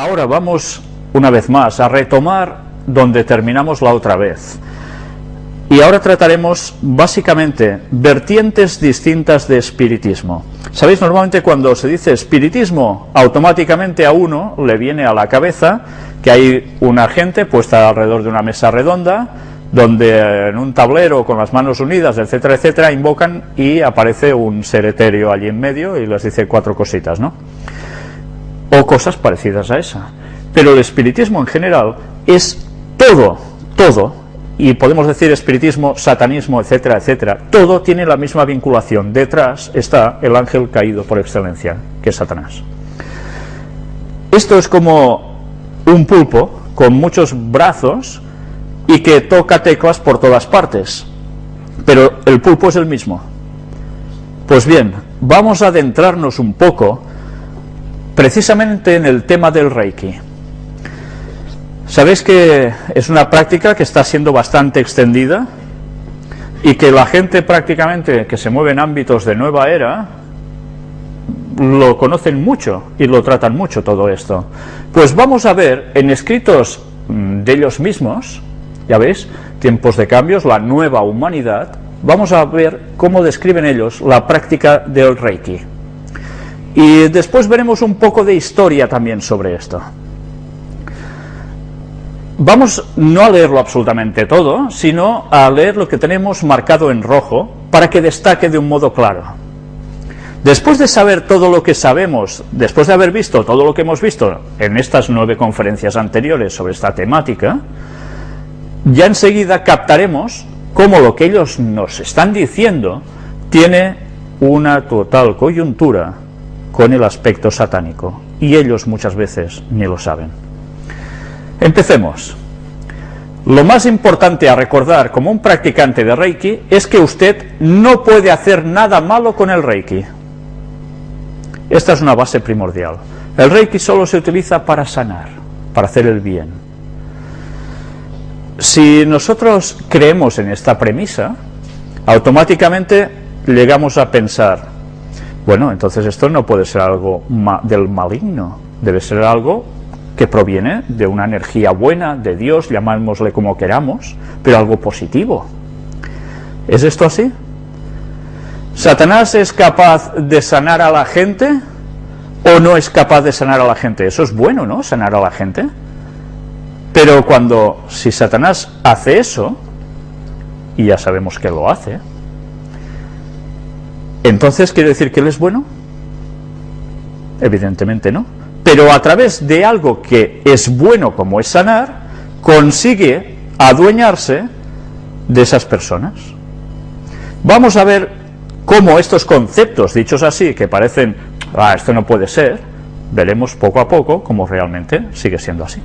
Ahora vamos una vez más a retomar donde terminamos la otra vez. Y ahora trataremos básicamente vertientes distintas de espiritismo. Sabéis, normalmente cuando se dice espiritismo, automáticamente a uno le viene a la cabeza que hay una gente puesta alrededor de una mesa redonda, donde en un tablero con las manos unidas, etcétera, etcétera, invocan y aparece un ser etéreo allí en medio y les dice cuatro cositas, ¿no? O cosas parecidas a esa. Pero el espiritismo en general es todo, todo, y podemos decir espiritismo, satanismo, etcétera, etcétera, todo tiene la misma vinculación. Detrás está el ángel caído por excelencia, que es Satanás. Esto es como un pulpo con muchos brazos y que toca teclas por todas partes, pero el pulpo es el mismo. Pues bien, vamos a adentrarnos un poco precisamente en el tema del Reiki. Sabéis que es una práctica que está siendo bastante extendida y que la gente prácticamente que se mueve en ámbitos de nueva era lo conocen mucho y lo tratan mucho todo esto. Pues vamos a ver en escritos mm, de ellos mismos, ya veis, tiempos de cambios, la nueva humanidad, vamos a ver cómo describen ellos la práctica del Reiki. Y después veremos un poco de historia también sobre esto. Vamos no a leerlo absolutamente todo, sino a leer lo que tenemos marcado en rojo para que destaque de un modo claro. Después de saber todo lo que sabemos, después de haber visto todo lo que hemos visto en estas nueve conferencias anteriores sobre esta temática, ya enseguida captaremos cómo lo que ellos nos están diciendo tiene una total coyuntura con el aspecto satánico, y ellos muchas veces ni lo saben. Empecemos. Lo más importante a recordar como un practicante de Reiki es que usted no puede hacer nada malo con el Reiki. Esta es una base primordial. El Reiki solo se utiliza para sanar, para hacer el bien. Si nosotros creemos en esta premisa, automáticamente llegamos a pensar, bueno, entonces esto no puede ser algo del maligno, debe ser algo que proviene de una energía buena, de Dios, llamámosle como queramos, pero algo positivo. ¿Es esto así? ¿Satanás es capaz de sanar a la gente o no es capaz de sanar a la gente? Eso es bueno, ¿no? Sanar a la gente. Pero cuando, si Satanás hace eso, y ya sabemos que lo hace, entonces quiere decir que él es bueno? Evidentemente no pero a través de algo que es bueno como es sanar, consigue adueñarse de esas personas. Vamos a ver cómo estos conceptos, dichos así, que parecen, ah, esto no puede ser, veremos poco a poco cómo realmente sigue siendo así.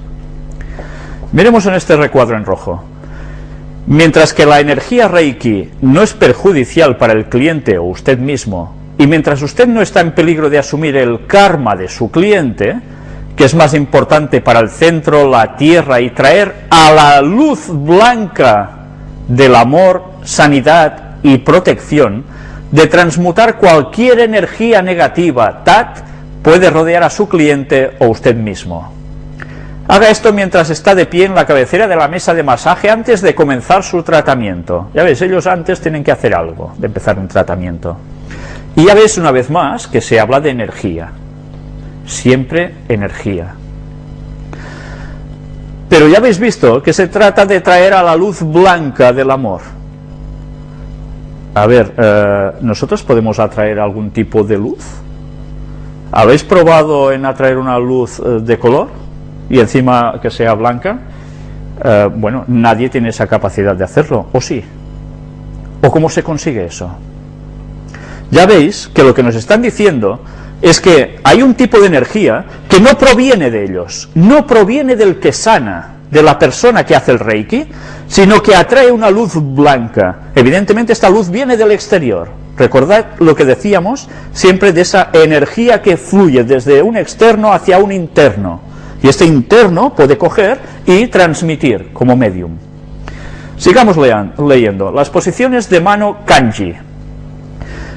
Miremos en este recuadro en rojo. Mientras que la energía Reiki no es perjudicial para el cliente o usted mismo, y mientras usted no está en peligro de asumir el karma de su cliente, que es más importante para el centro, la tierra, y traer a la luz blanca del amor, sanidad y protección, de transmutar cualquier energía negativa, TAT, puede rodear a su cliente o usted mismo. Haga esto mientras está de pie en la cabecera de la mesa de masaje antes de comenzar su tratamiento. Ya ves, ellos antes tienen que hacer algo de empezar un tratamiento. Y ya ves una vez más que se habla de energía, siempre energía. Pero ya habéis visto que se trata de traer a la luz blanca del amor. A ver, eh, ¿nosotros podemos atraer algún tipo de luz? ¿Habéis probado en atraer una luz eh, de color y encima que sea blanca? Eh, bueno, nadie tiene esa capacidad de hacerlo, ¿o sí? ¿O cómo se consigue eso? ya veis que lo que nos están diciendo es que hay un tipo de energía que no proviene de ellos, no proviene del que sana, de la persona que hace el Reiki, sino que atrae una luz blanca. Evidentemente esta luz viene del exterior. Recordad lo que decíamos siempre de esa energía que fluye desde un externo hacia un interno. Y este interno puede coger y transmitir como medium. Sigamos leyendo. Las posiciones de mano kanji.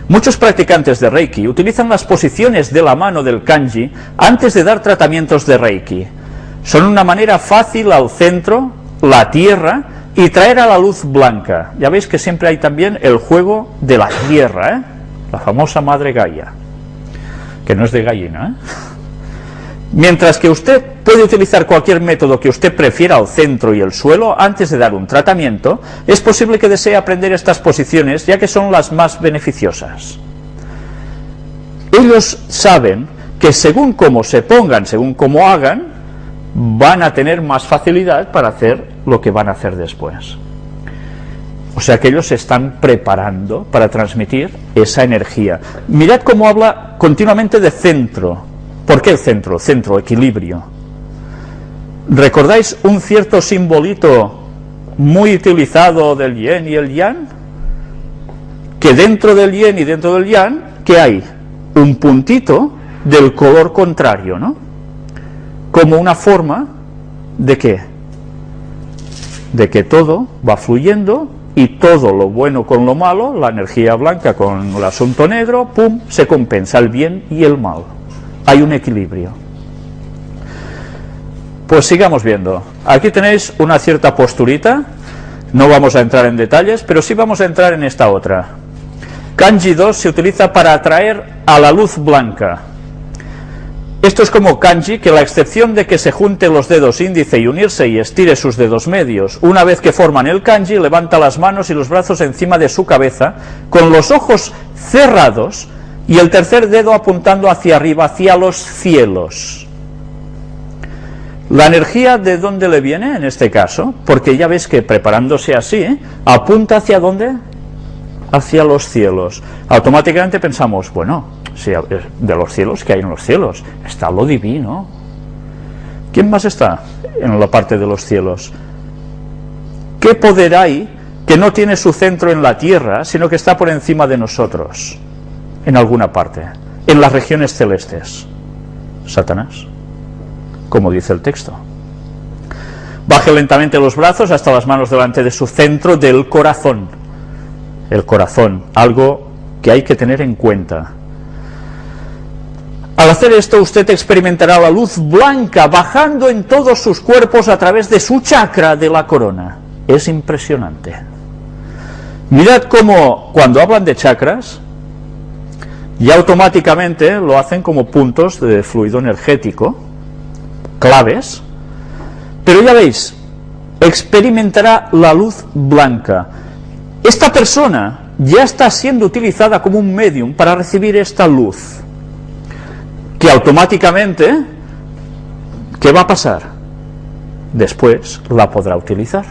Muchos practicantes de Reiki utilizan las posiciones de la mano del kanji antes de dar tratamientos de Reiki. Son una manera fácil al centro, la tierra y traer a la luz blanca. Ya veis que siempre hay también el juego de la tierra, ¿eh? la famosa madre Gaia, que no es de gallina. ¿eh? Mientras que usted puede utilizar cualquier método que usted prefiera al centro y el suelo antes de dar un tratamiento, es posible que desee aprender estas posiciones ya que son las más beneficiosas. Ellos saben que según cómo se pongan, según cómo hagan, van a tener más facilidad para hacer lo que van a hacer después. O sea que ellos se están preparando para transmitir esa energía. Mirad cómo habla continuamente de centro, ¿Por qué el centro? Centro, equilibrio. ¿Recordáis un cierto simbolito muy utilizado del yen y el yang? Que dentro del yen y dentro del yang, ¿qué hay? Un puntito del color contrario, ¿no? Como una forma de qué? De que todo va fluyendo y todo lo bueno con lo malo, la energía blanca con el asunto negro, pum, se compensa el bien y el mal hay un equilibrio. Pues sigamos viendo. Aquí tenéis una cierta posturita, no vamos a entrar en detalles, pero sí vamos a entrar en esta otra. Kanji 2 se utiliza para atraer a la luz blanca. Esto es como kanji, que la excepción de que se junte los dedos índice y unirse y estire sus dedos medios, una vez que forman el kanji, levanta las manos y los brazos encima de su cabeza, con los ojos cerrados, y el tercer dedo apuntando hacia arriba, hacia los cielos. La energía de dónde le viene en este caso, porque ya ves que preparándose así, apunta hacia dónde? Hacia los cielos. Automáticamente pensamos, bueno, si de los cielos, ¿qué hay en los cielos? Está lo divino. ¿Quién más está en la parte de los cielos? ¿Qué poder hay que no tiene su centro en la tierra, sino que está por encima de nosotros? En alguna parte, en las regiones celestes. Satanás, como dice el texto. Baje lentamente los brazos hasta las manos delante de su centro del corazón. El corazón, algo que hay que tener en cuenta. Al hacer esto usted experimentará la luz blanca bajando en todos sus cuerpos a través de su chakra de la corona. Es impresionante. Mirad cómo cuando hablan de chakras, y automáticamente lo hacen como puntos de fluido energético, claves, pero ya veis, experimentará la luz blanca. Esta persona ya está siendo utilizada como un medium para recibir esta luz, que automáticamente, ¿qué va a pasar? Después la podrá utilizar.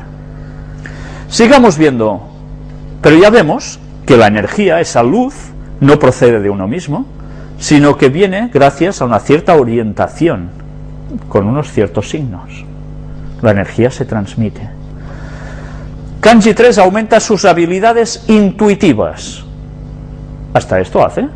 Sigamos viendo, pero ya vemos que la energía, esa luz, no procede de uno mismo, sino que viene gracias a una cierta orientación, con unos ciertos signos. La energía se transmite. Kanji 3 aumenta sus habilidades intuitivas. Hasta esto hace.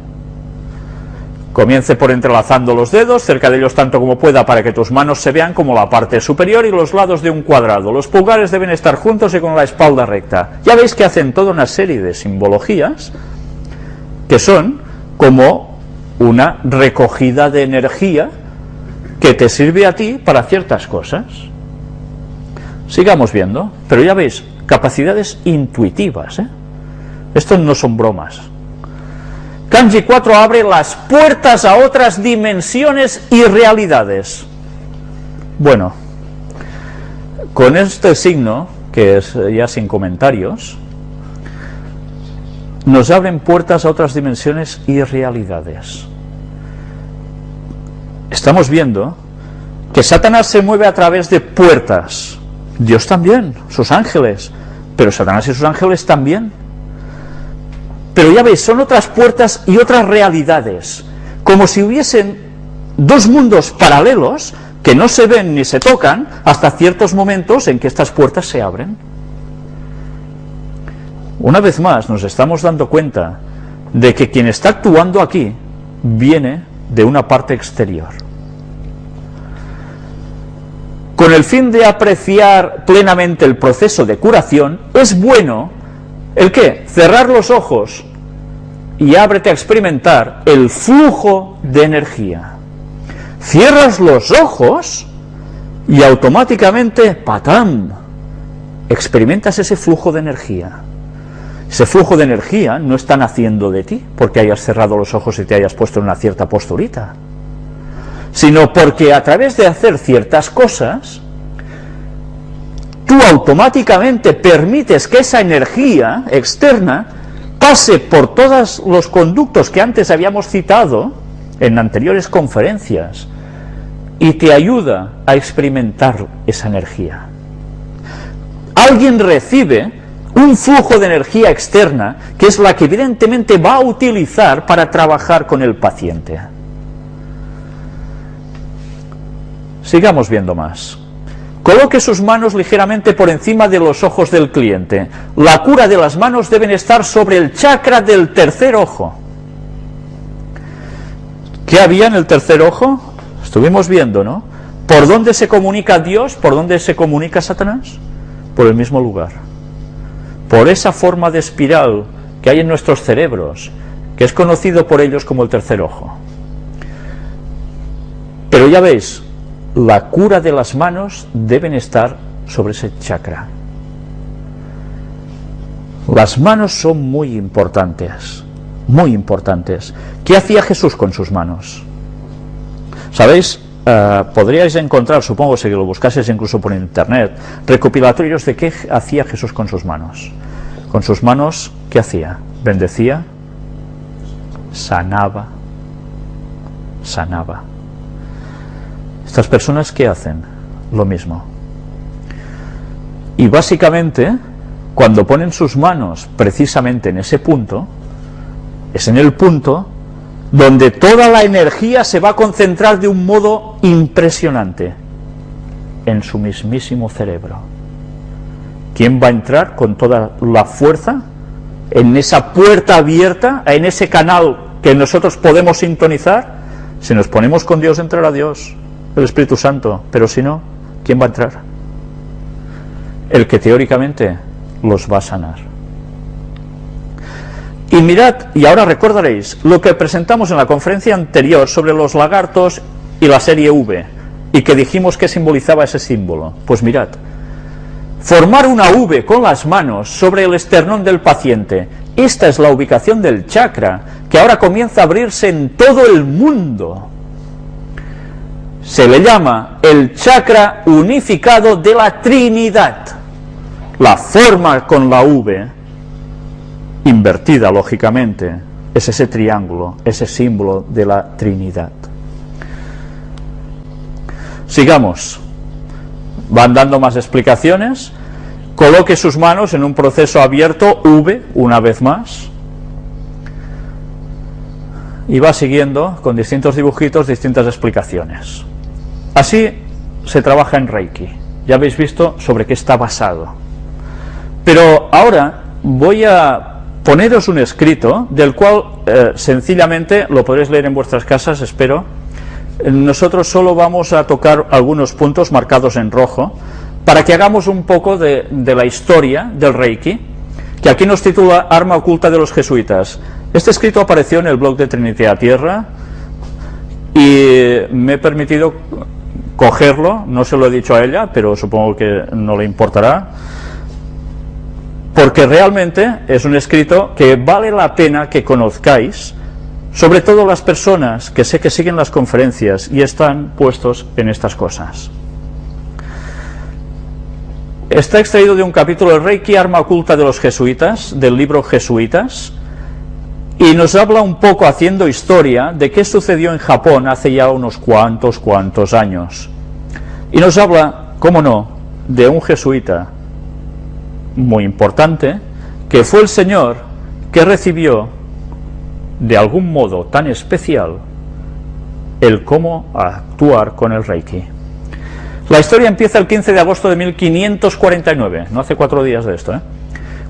Comience por entrelazando los dedos, cerca de ellos tanto como pueda para que tus manos se vean como la parte superior y los lados de un cuadrado. Los pulgares deben estar juntos y con la espalda recta. Ya veis que hacen toda una serie de simbologías que son como una recogida de energía que te sirve a ti para ciertas cosas. Sigamos viendo, pero ya veis, capacidades intuitivas. ¿eh? Estos no son bromas. Kanji 4 abre las puertas a otras dimensiones y realidades. Bueno, con este signo, que es ya sin comentarios, nos abren puertas a otras dimensiones y realidades. Estamos viendo que Satanás se mueve a través de puertas, Dios también, sus ángeles, pero Satanás y sus ángeles también. Pero ya veis, son otras puertas y otras realidades, como si hubiesen dos mundos paralelos que no se ven ni se tocan hasta ciertos momentos en que estas puertas se abren. Una vez más nos estamos dando cuenta de que quien está actuando aquí viene de una parte exterior. Con el fin de apreciar plenamente el proceso de curación, es bueno, ¿el qué? Cerrar los ojos y ábrete a experimentar el flujo de energía. Cierras los ojos y automáticamente, patam, experimentas ese flujo de energía. Ese flujo de energía no está naciendo de ti porque hayas cerrado los ojos y te hayas puesto en una cierta posturita, sino porque a través de hacer ciertas cosas, tú automáticamente permites que esa energía externa pase por todos los conductos que antes habíamos citado en anteriores conferencias y te ayuda a experimentar esa energía. Alguien recibe un flujo de energía externa que es la que evidentemente va a utilizar para trabajar con el paciente. Sigamos viendo más. Coloque sus manos ligeramente por encima de los ojos del cliente. La cura de las manos deben estar sobre el chakra del tercer ojo. ¿Qué había en el tercer ojo? Estuvimos viendo, ¿no? ¿Por dónde se comunica Dios? ¿Por dónde se comunica Satanás? Por el mismo lugar. Por esa forma de espiral que hay en nuestros cerebros, que es conocido por ellos como el tercer ojo. Pero ya veis, la cura de las manos deben estar sobre ese chakra. Las manos son muy importantes, muy importantes. ¿Qué hacía Jesús con sus manos? ¿Sabéis? Uh, podríais encontrar, supongo si lo buscases incluso por internet, recopilatorios de qué hacía Jesús con sus manos. Con sus manos, ¿qué hacía? Bendecía, sanaba, sanaba. Estas personas, ¿qué hacen? Lo mismo. Y básicamente, cuando ponen sus manos precisamente en ese punto, es en el punto donde toda la energía se va a concentrar de un modo impresionante en su mismísimo cerebro. ¿Quién va a entrar con toda la fuerza en esa puerta abierta, en ese canal que nosotros podemos sintonizar? Si nos ponemos con Dios, entrará Dios el Espíritu Santo, pero si no, ¿quién va a entrar? El que teóricamente los va a sanar. Y mirad, y ahora recordaréis lo que presentamos en la conferencia anterior sobre los lagartos y la serie V, y que dijimos que simbolizaba ese símbolo. Pues mirad, formar una V con las manos sobre el esternón del paciente, esta es la ubicación del chakra, que ahora comienza a abrirse en todo el mundo se le llama el chakra unificado de la Trinidad. La forma con la V, invertida lógicamente, es ese triángulo, ese símbolo de la Trinidad. Sigamos. Van dando más explicaciones. Coloque sus manos en un proceso abierto, V, una vez más. Y va siguiendo con distintos dibujitos, distintas explicaciones. Así se trabaja en Reiki. Ya habéis visto sobre qué está basado. Pero ahora voy a poneros un escrito del cual eh, sencillamente lo podréis leer en vuestras casas, espero. Nosotros solo vamos a tocar algunos puntos marcados en rojo para que hagamos un poco de, la historia del Reiki, que aquí nos titula Arma oculta de los jesuitas. Este escrito apareció en el blog de Trinity a Tierra y me he permitido cogerlo, no se lo he dicho a ella, pero supongo que no le importará, porque realmente es un escrito que vale la pena que conozcáis, sobre todo las personas que sé que siguen las conferencias y están puestos en estas cosas. Está extraído de un capítulo de Reiki, Arma Oculta de los Jesuitas, del libro Jesuitas, y nos habla un poco haciendo historia de qué sucedió en Japón hace ya unos cuantos, cuantos años. Y nos habla, cómo no, de un jesuita muy importante, que fue el Señor que recibió de algún modo tan especial el cómo actuar con el Reiki. La historia empieza el 15 de agosto de 1549, no hace cuatro días de esto, ¿eh?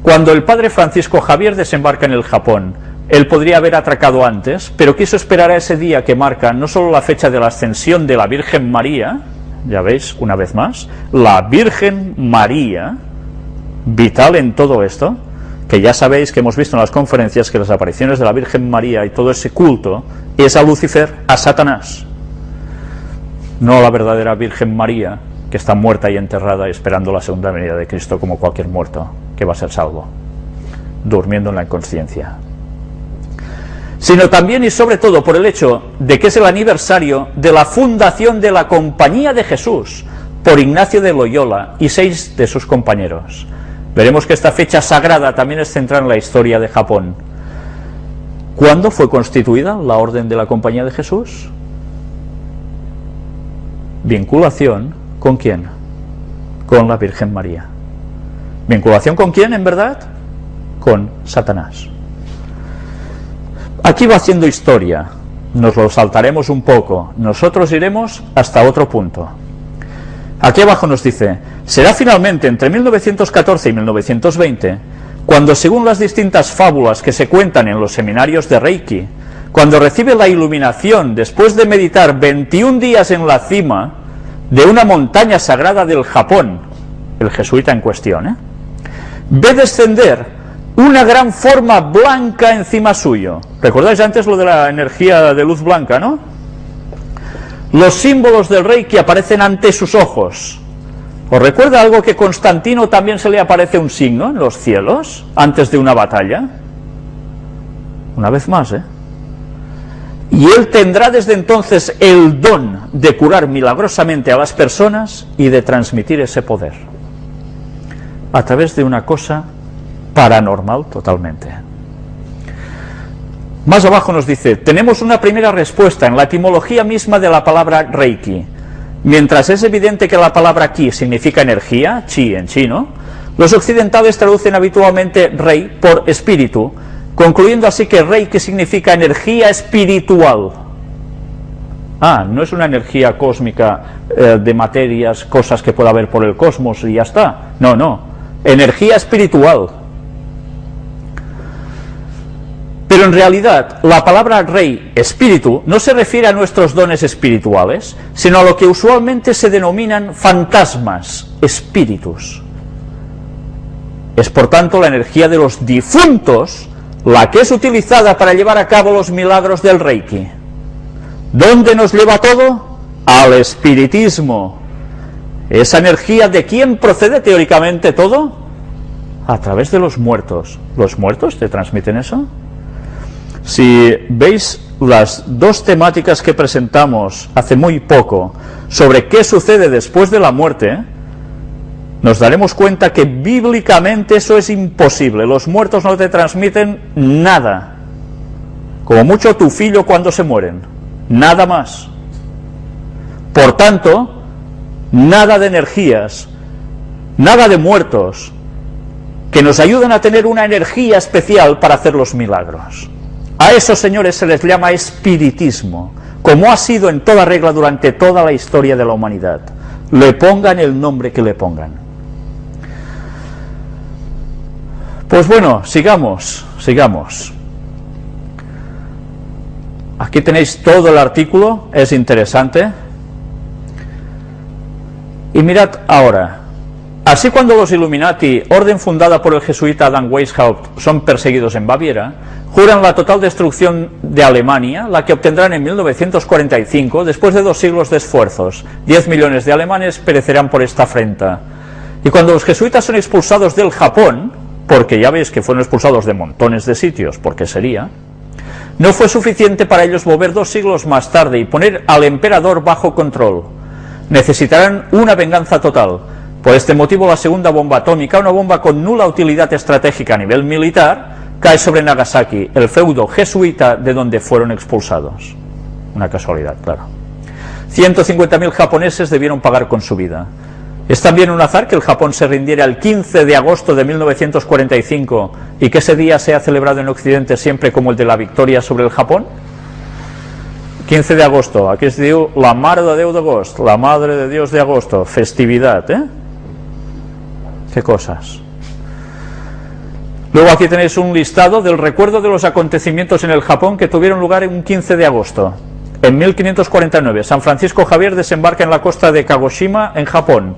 cuando el padre Francisco Javier desembarca en el Japón. Él podría haber atracado antes, pero quiso esperar a ese día que marca no solo la fecha de la ascensión de la Virgen María, ya veis, una vez más, la Virgen María, vital en todo esto, que ya sabéis que hemos visto en las conferencias que las apariciones de la Virgen María y todo ese culto es a Lucifer, a Satanás, no a la verdadera Virgen María, que está muerta y enterrada esperando la segunda venida de Cristo como cualquier muerto que va a ser salvo, durmiendo en la inconsciencia. Sino también y sobre todo por el hecho de que es el aniversario de la fundación de la Compañía de Jesús por Ignacio de Loyola y seis de sus compañeros. Veremos que esta fecha sagrada también es central en la historia de Japón. ¿Cuándo fue constituida la Orden de la Compañía de Jesús? Vinculación con quién? Con la Virgen María. ¿Vinculación con quién en verdad? Con Satanás. Aquí va haciendo historia, nos lo saltaremos un poco, nosotros iremos hasta otro punto. Aquí abajo nos dice, será finalmente entre 1914 y 1920, cuando según las distintas fábulas que se cuentan en los seminarios de Reiki, cuando recibe la iluminación después de meditar 21 días en la cima de una montaña sagrada del Japón, el jesuita en cuestión, ¿eh? ve descender una gran forma blanca encima suyo. ¿Recordáis antes lo de la energía de luz blanca, no? los símbolos del rey que aparecen ante sus ojos. ¿Os recuerda algo que Constantino también se le aparece un signo en los cielos antes de una batalla? Una vez más, ¿eh? Y él tendrá desde entonces el don de curar milagrosamente a las personas y de transmitir ese poder. A través de una cosa paranormal totalmente. Más abajo nos dice, tenemos una primera respuesta en la etimología misma de la palabra Reiki. Mientras es evidente que la palabra Ki significa energía, Chi en chino, los occidentales traducen habitualmente Rei por espíritu, concluyendo así que Reiki significa energía espiritual. Ah, no es una energía cósmica eh, de materias, cosas que pueda haber por el cosmos y ya está. No, no, energía espiritual. Pero en realidad, la palabra rey, espíritu, no se refiere a nuestros dones espirituales, sino a lo que usualmente se denominan fantasmas, espíritus. Es por tanto la energía de los difuntos la que es utilizada para llevar a cabo los milagros del Reiki. ¿Dónde nos lleva todo? Al espiritismo. ¿Esa energía de quién procede teóricamente todo? A través de los muertos. ¿Los muertos te transmiten eso? Si veis las dos temáticas que presentamos hace muy poco sobre qué sucede después de la muerte, nos daremos cuenta que bíblicamente eso es imposible. Los muertos no te transmiten nada. Como mucho tu filho cuando se mueren. Nada más. Por tanto, nada de energías, nada de muertos, que nos ayuden a tener una energía especial para hacer los milagros. A esos señores se les llama espiritismo, como ha sido en toda regla durante toda la historia de la humanidad. Le pongan el nombre que le pongan. Pues bueno, sigamos, sigamos. Aquí tenéis todo el artículo, es interesante. Y mirad ahora, así cuando los Illuminati, orden fundada por el jesuita Adam Weishaupt, son perseguidos en Baviera, juran la total destrucción de Alemania, la que obtendrán en 1945, después de dos siglos de esfuerzos. Diez millones de alemanes perecerán por esta afrenta. Y cuando los jesuitas son expulsados del Japón, porque ya veis que fueron expulsados de montones de sitios, porque sería, no fue suficiente para ellos volver dos siglos más tarde y poner al emperador bajo control. Necesitarán una venganza total. Por este motivo la segunda bomba atómica, una bomba con nula utilidad estratégica a nivel militar, cae sobre Nagasaki, el feudo jesuita de donde fueron expulsados. Una casualidad, claro. 150.000 japoneses debieron pagar con su vida. ¿Es también un azar que el Japón se rindiera el 15 de agosto de 1945 y que ese día sea celebrado en Occidente siempre como el de la victoria sobre el Japón? 15 de agosto, aquí se diu la Madre de agosto, la Madre de Dios de agosto, festividad, ¿eh? ¿Qué cosas? Luego aquí tenéis un listado del recuerdo de los acontecimientos en el Japón que tuvieron lugar en un 15 de agosto. En 1549, San Francisco Javier desembarca en la costa de Kagoshima, en Japón.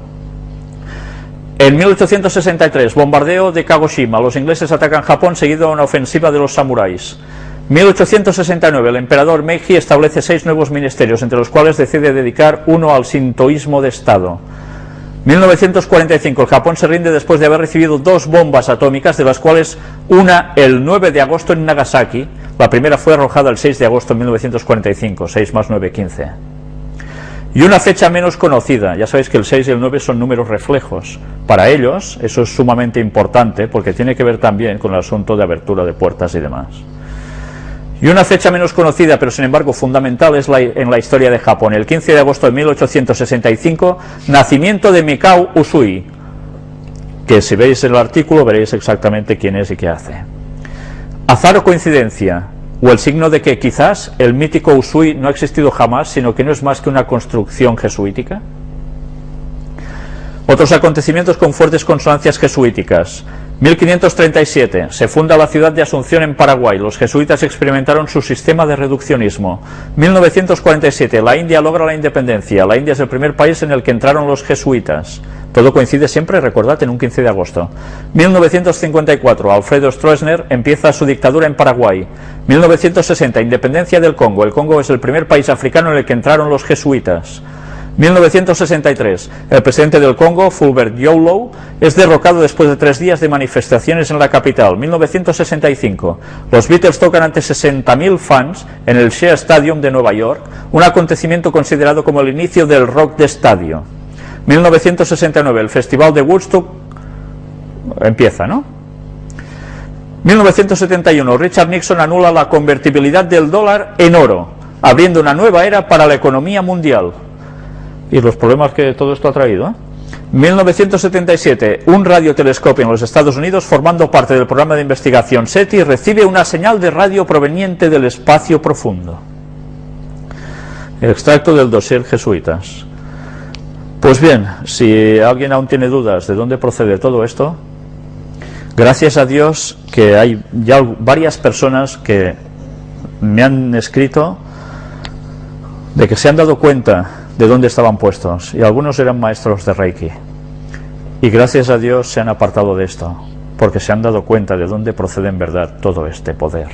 En 1863, bombardeo de Kagoshima, los ingleses atacan Japón seguido de una ofensiva de los samuráis. 1869, el emperador Meiji establece seis nuevos ministerios, entre los cuales decide dedicar uno al sintoísmo de Estado. 1945, el Japón se rinde después de haber recibido dos bombas atómicas, de las cuales una el 9 de agosto en Nagasaki, la primera fue arrojada el 6 de agosto de 1945, 6 más 9, 15. Y una fecha menos conocida, ya sabéis que el 6 y el 9 son números reflejos. Para ellos eso es sumamente importante porque tiene que ver también con el asunto de abertura de puertas y demás. Y una fecha menos conocida, pero sin embargo fundamental, es en la historia de Japón. El 15 de agosto de 1865, nacimiento de Mikao Usui, que si veis el artículo veréis exactamente quién es y qué hace. Azar o coincidencia, o el signo de que quizás el mítico Usui no ha existido jamás, sino que no es más que una construcción jesuítica. Otros acontecimientos con fuertes consonancias jesuíticas. 1537. Se funda la ciudad de Asunción en Paraguay. Los jesuitas experimentaron su sistema de reduccionismo. 1947. La India logra la independencia. La India es el primer país en el que entraron los jesuitas. Todo coincide siempre, recordad, en un 15 de agosto. 1954. Alfredo Stroessner empieza su dictadura en Paraguay. 1960. Independencia del Congo. El Congo es el primer país africano en el que entraron los jesuitas. 1963. El presidente del Congo, Fulbert Yolo, es derrocado después de tres días de manifestaciones en la capital. 1965. Los Beatles tocan ante 60.000 fans en el Shea Stadium de Nueva York, un acontecimiento considerado como el inicio del rock de estadio. 1969. El Festival de Woodstock empieza, ¿no? 1971. Richard Nixon anula la convertibilidad del dólar en oro, abriendo una nueva era para la economía mundial y los problemas que todo esto ha traído. 1977, ¿eh? un radiotelescopio en los Estados Unidos, formando parte del programa de investigación SETI, recibe una señal de radio proveniente del espacio profundo. Extracto del dossier jesuitas. Pues bien, si alguien aún tiene dudas de dónde procede todo esto, gracias a Dios que hay ya varias personas que me han escrito de que se han dado cuenta de dónde estaban puestos y algunos eran maestros de Reiki y gracias a Dios se han apartado de esto porque se han dado cuenta de dónde procede en verdad todo este poder.